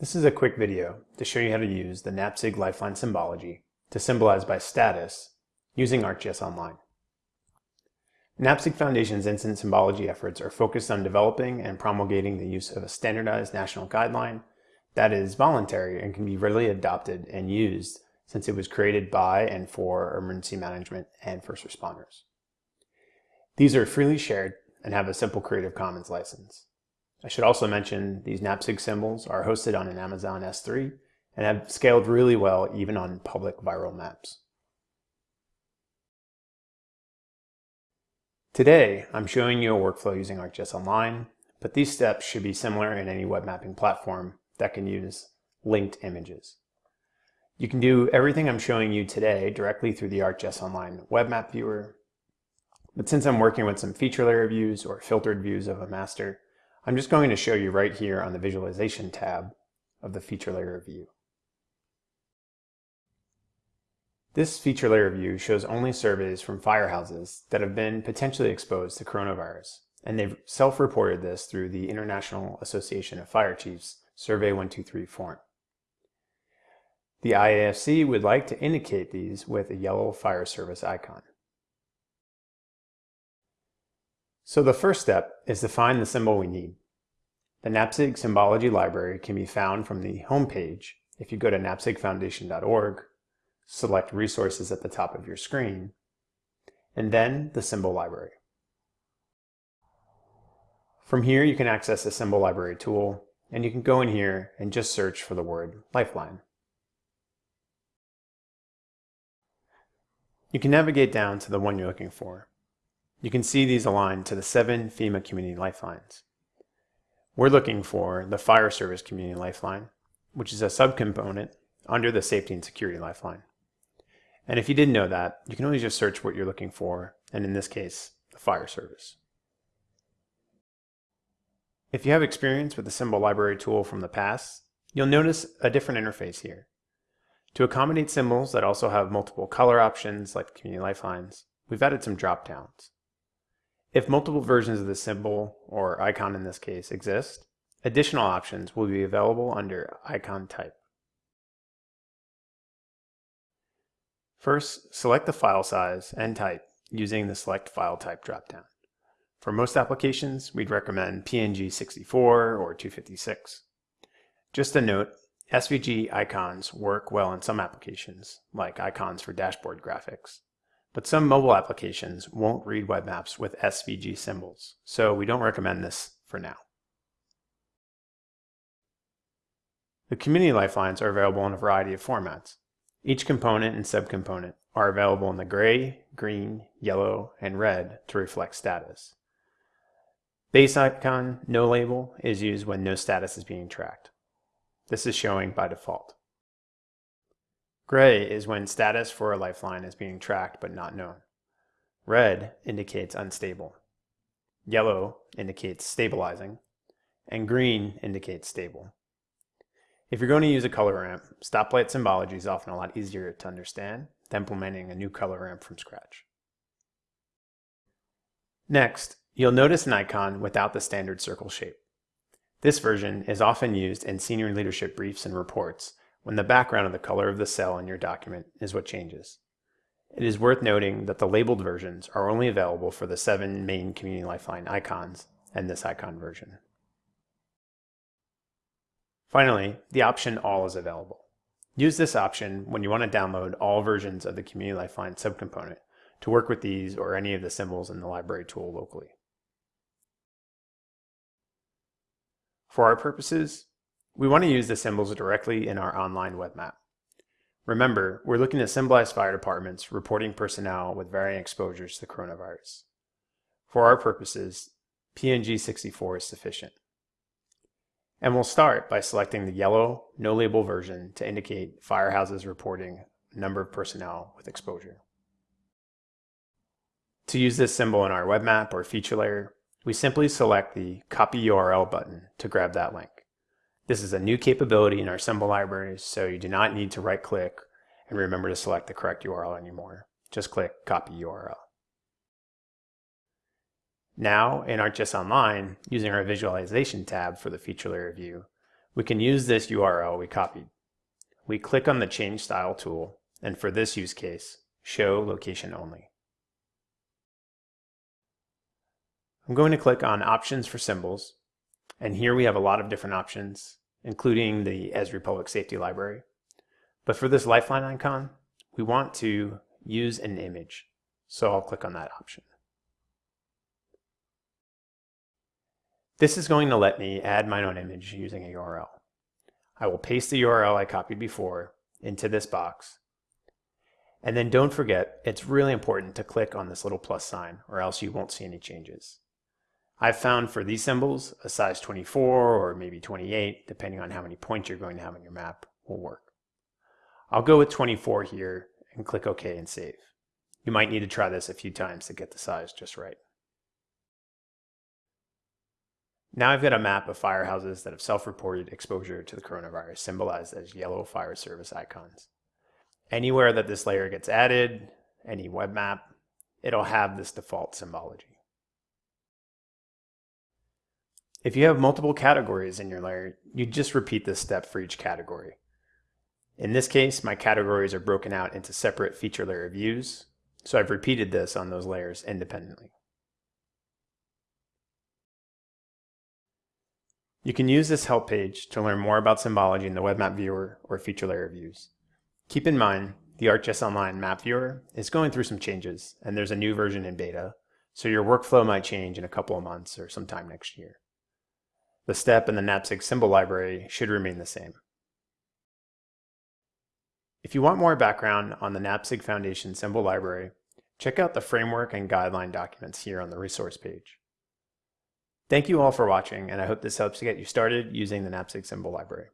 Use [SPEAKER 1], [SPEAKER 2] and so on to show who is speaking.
[SPEAKER 1] This is a quick video to show you how to use the NAPSG lifeline symbology to symbolize by status using ArcGIS Online. NAPSG Foundation's incident symbology efforts are focused on developing and promulgating the use of a standardized national guideline that is voluntary and can be readily adopted and used since it was created by and for emergency management and first responders. These are freely shared and have a simple Creative Commons license. I should also mention these NAPSG symbols are hosted on an Amazon S3 and have scaled really well even on public viral maps. Today, I'm showing you a workflow using ArcGIS Online, but these steps should be similar in any web mapping platform that can use linked images. You can do everything I'm showing you today directly through the ArcGIS Online web map viewer, but since I'm working with some feature layer views or filtered views of a master, I'm just going to show you right here on the Visualization tab of the Feature Layer View. This feature layer view shows only surveys from firehouses that have been potentially exposed to coronavirus, and they've self-reported this through the International Association of Fire Chiefs Survey 123 form. The IAFC would like to indicate these with a yellow fire service icon. So the first step is to find the symbol we need. The NAPSG Symbology Library can be found from the home page if you go to napsgfoundation.org, select Resources at the top of your screen, and then the Symbol Library. From here you can access the Symbol Library tool, and you can go in here and just search for the word Lifeline. You can navigate down to the one you're looking for. You can see these aligned to the seven FEMA Community Lifelines. We're looking for the Fire Service Community Lifeline, which is a subcomponent under the Safety and Security Lifeline. And if you didn't know that, you can always just search what you're looking for, and in this case, the Fire Service. If you have experience with the symbol library tool from the past, you'll notice a different interface here. To accommodate symbols that also have multiple color options like community lifelines, we've added some drop downs. If multiple versions of the symbol, or icon in this case, exist, additional options will be available under icon type. First, select the file size and type using the Select File Type dropdown. For most applications, we'd recommend PNG 64 or 256. Just a note, SVG icons work well in some applications, like icons for dashboard graphics. But some mobile applications won't read web maps with SVG symbols, so we don't recommend this for now. The community lifelines are available in a variety of formats. Each component and subcomponent are available in the gray, green, yellow, and red to reflect status. Base icon, no label, is used when no status is being tracked. This is showing by default. Gray is when status for a lifeline is being tracked but not known. Red indicates unstable. Yellow indicates stabilizing. And green indicates stable. If you're going to use a color ramp, stoplight symbology is often a lot easier to understand than implementing a new color ramp from scratch. Next, you'll notice an icon without the standard circle shape. This version is often used in senior leadership briefs and reports when the background of the color of the cell in your document is what changes. It is worth noting that the labeled versions are only available for the seven main Community Lifeline icons and this icon version. Finally, the option All is available. Use this option when you want to download all versions of the Community Lifeline subcomponent to work with these or any of the symbols in the library tool locally. For our purposes, we want to use the symbols directly in our online web map. Remember, we're looking to symbolize fire departments reporting personnel with varying exposures to the coronavirus. For our purposes, PNG 64 is sufficient. And we'll start by selecting the yellow, no label version to indicate firehouses reporting number of personnel with exposure. To use this symbol in our web map or feature layer, we simply select the Copy URL button to grab that link. This is a new capability in our symbol libraries, so you do not need to right click and remember to select the correct URL anymore. Just click copy URL. Now in ArcGIS Online, using our visualization tab for the feature layer view, We can use this URL we copied. We click on the Change Style tool, and for this use case, Show Location Only. I'm going to click on Options for Symbols, and here we have a lot of different options, including the Esri Public Safety Library. But for this lifeline icon, we want to use an image, so I'll click on that option. This is going to let me add my own image using a URL. I will paste the URL I copied before into this box. And then don't forget, it's really important to click on this little plus sign or else you won't see any changes. I've found for these symbols, a size 24 or maybe 28, depending on how many points you're going to have on your map, will work. I'll go with 24 here and click OK and save. You might need to try this a few times to get the size just right. Now I've got a map of firehouses that have self-reported exposure to the coronavirus symbolized as yellow fire service icons. Anywhere that this layer gets added, any web map, it'll have this default symbology. If you have multiple categories in your layer, you just repeat this step for each category. In this case, my categories are broken out into separate feature layer views, so I've repeated this on those layers independently. You can use this help page to learn more about symbology in the Web Map Viewer or feature layer views. Keep in mind, the ArcGIS Online Map Viewer is going through some changes, and there's a new version in beta, so your workflow might change in a couple of months or sometime next year. The step in the NAPSG symbol library should remain the same. If you want more background on the NAPSG Foundation symbol library, check out the framework and guideline documents here on the resource page. Thank you all for watching, and I hope this helps to get you started using the NAPSG symbol library.